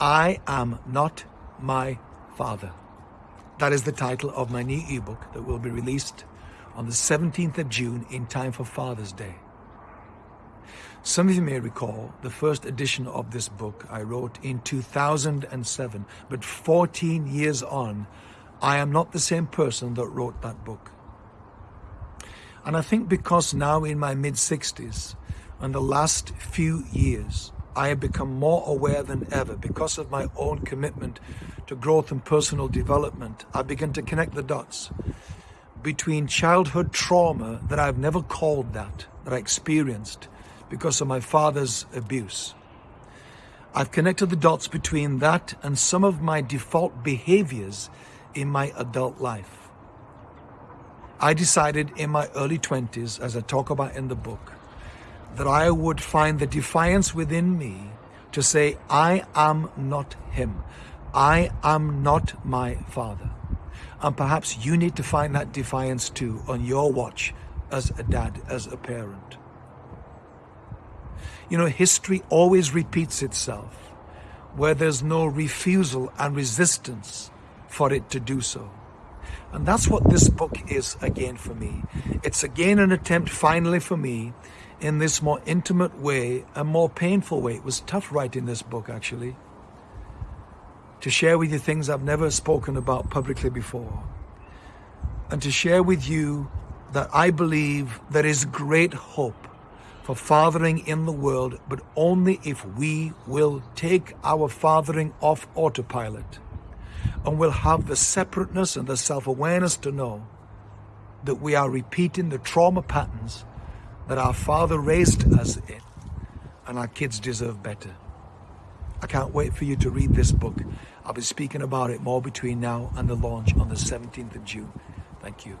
I am not my father. That is the title of my new ebook that will be released on the 17th of June in time for Father's Day. Some of you may recall the first edition of this book I wrote in 2007, but 14 years on, I am not the same person that wrote that book. And I think because now in my mid 60s and the last few years, I have become more aware than ever because of my own commitment to growth and personal development. I begin to connect the dots between childhood trauma that I've never called that, that I experienced because of my father's abuse. I've connected the dots between that and some of my default behaviors in my adult life. I decided in my early 20s, as I talk about in the book, that I would find the defiance within me to say, I am not him. I am not my father. And perhaps you need to find that defiance too on your watch as a dad, as a parent. You know, history always repeats itself where there's no refusal and resistance for it to do so. And that's what this book is again for me. It's again an attempt finally for me in this more intimate way, a more painful way. It was tough writing this book actually. To share with you things I've never spoken about publicly before. And to share with you that I believe there is great hope for fathering in the world, but only if we will take our fathering off autopilot and will have the separateness and the self-awareness to know that we are repeating the trauma patterns that our father raised us in and our kids deserve better. I can't wait for you to read this book. I'll be speaking about it more between now and the launch on the 17th of June. Thank you.